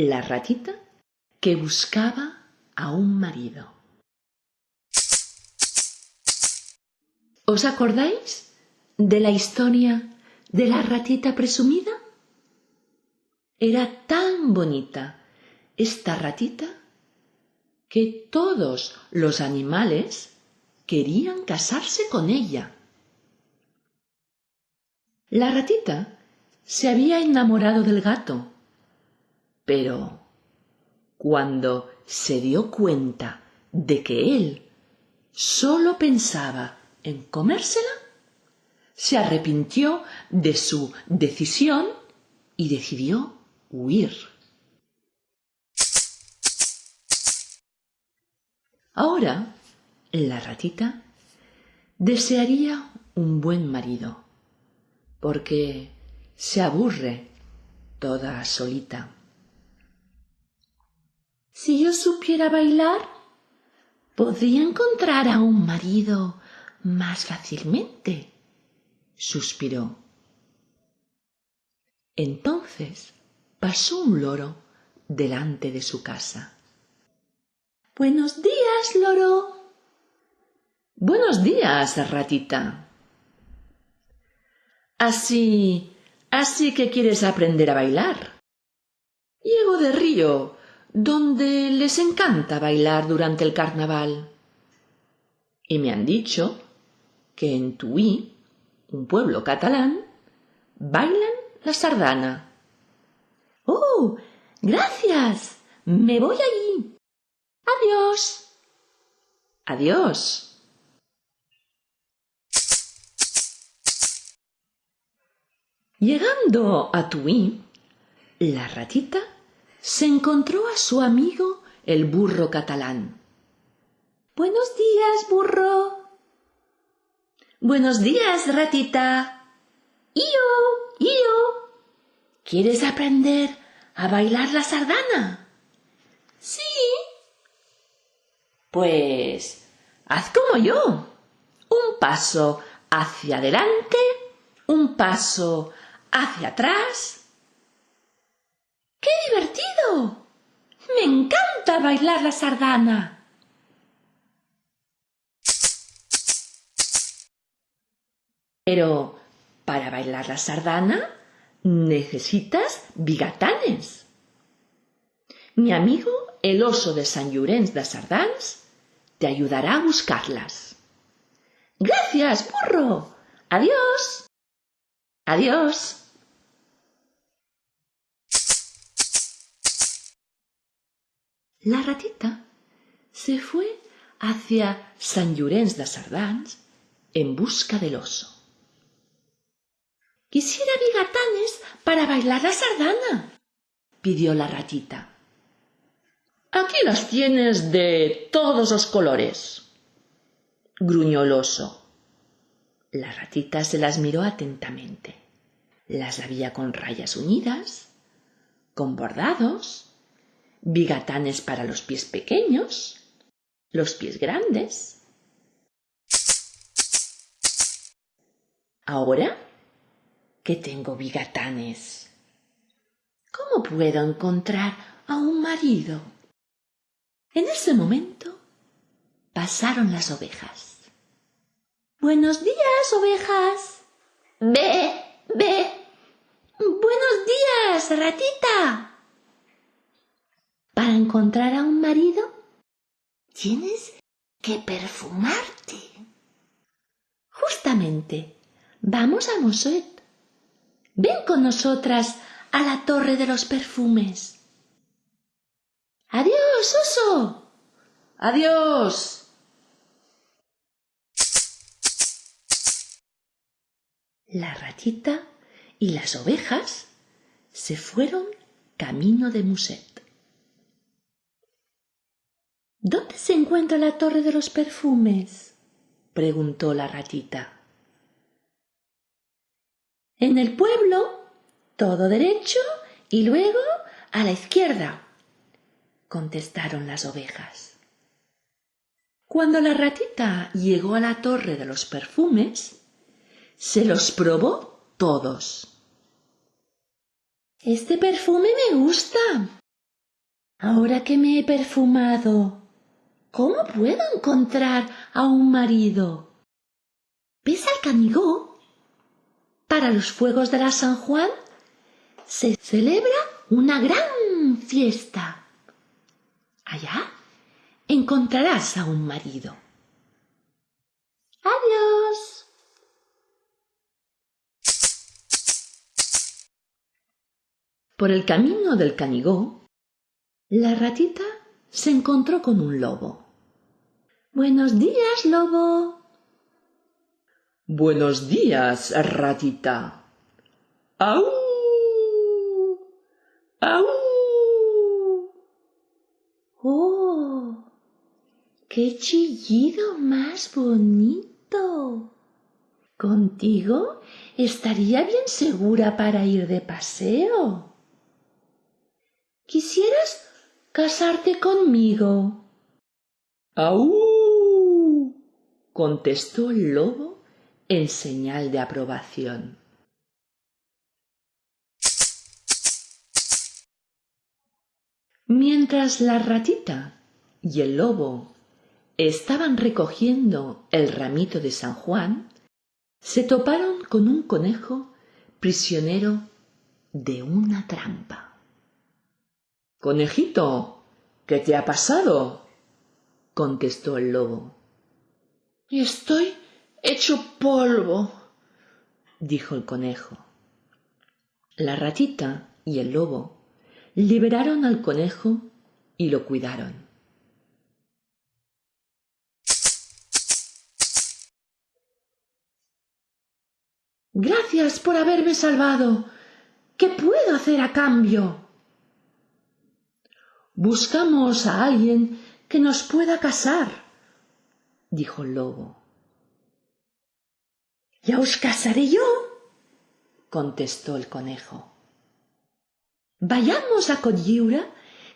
La ratita que buscaba a un marido. ¿Os acordáis de la historia de la ratita presumida? Era tan bonita esta ratita que todos los animales querían casarse con ella. La ratita se había enamorado del gato, pero cuando se dio cuenta de que él solo pensaba en comérsela, se arrepintió de su decisión y decidió huir. Ahora la ratita desearía un buen marido, porque se aburre toda solita. Si yo supiera bailar, podría encontrar a un marido más fácilmente, suspiró. Entonces pasó un loro delante de su casa. Buenos días, loro. Buenos días, ratita. Así, así que quieres aprender a bailar. Llego de Río, donde les encanta bailar durante el carnaval. Y me han dicho que en Tuí, un pueblo catalán, bailan la sardana. ¡Oh! Gracias. Me voy allí. Adiós. Adiós. Llegando a Tuí, la ratita se encontró a su amigo el burro catalán. Buenos días, burro. Buenos días, ratita. ¡Io! ¡Io! ¿Quieres aprender a bailar la sardana? Sí. Pues haz como yo. Un paso hacia adelante, un paso hacia atrás. ¡Qué divertido! Me encanta bailar la sardana. Pero para bailar la sardana necesitas bigatanes. Mi amigo, el oso de San Llorenç de Sardans, te ayudará a buscarlas. Gracias, burro. Adiós. Adiós. La ratita se fue hacia San Llorenç de Sardans en busca del oso. Quisiera bigatanes para bailar la sardana, pidió la ratita. Aquí las tienes de todos los colores, gruñó el oso. La ratita se las miró atentamente. Las había con rayas unidas, con bordados, bigatanes para los pies pequeños, los pies grandes. Ahora que tengo bigatanes, ¿cómo puedo encontrar a un marido? En ese momento pasaron las ovejas. Buenos días, ovejas. Ve, ve. Buenos días, ratita. Para encontrar a un marido, tienes que perfumarte. Justamente, vamos a Moset. Ven con nosotras a la torre de los perfumes. Adiós, oso. Adiós. La ratita y las ovejas se fueron camino de Muset. ¿Dónde se encuentra la torre de los perfumes? preguntó la ratita. En el pueblo, todo derecho y luego a la izquierda, contestaron las ovejas. Cuando la ratita llegó a la torre de los perfumes, se los probó todos. Este perfume me gusta, Ahora que me he perfumado, ¿cómo puedo encontrar a un marido? ¿Ves al canigó? Para los fuegos de la San Juan se celebra una gran fiesta. Allá encontrarás a un marido. Adiós. Por el camino del Canigó, la ratita se encontró con un lobo. Buenos días, lobo. Buenos días, ratita. ¡Au! ¡Au! ¡Oh! ¡Qué chillido más bonito! Contigo estaría bien segura para ir de paseo. ¿Quisieras casarte conmigo? ¡Au! contestó el lobo en señal de aprobación. Mientras la ratita y el lobo estaban recogiendo el ramito de San Juan, se toparon con un conejo prisionero de una trampa. Conejito, ¿qué te ha pasado? contestó el lobo. Estoy hecho polvo, dijo el conejo. La ratita y el lobo liberaron al conejo y lo cuidaron. Gracias por haberme salvado. ¿Qué puedo hacer a cambio? Buscamos a alguien que nos pueda casar, dijo el lobo. Ya os casaré yo, contestó el conejo. Vayamos a Coyiura,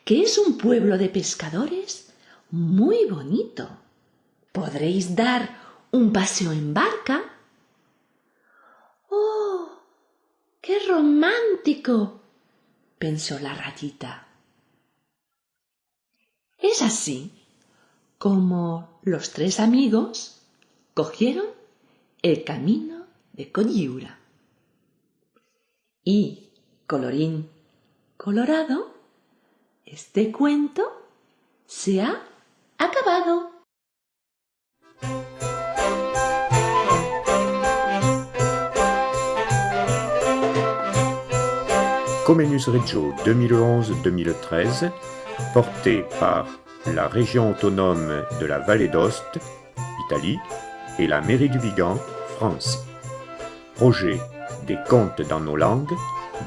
que es un pueblo de pescadores muy bonito. Podréis dar un paseo en barca. ¡Oh! ¡Qué romántico! pensó la ratita. Es así como los tres amigos cogieron el camino de Coyiura. Y, colorín colorado, este cuento se ha acabado. Comenus Reggio 2011-2013 porté par la région autonome de la Vallée d'Ost, Italie, et la mairie du Vigan, France. Projet des contes dans nos langues,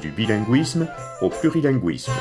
du bilinguisme au plurilinguisme.